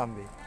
صاحبي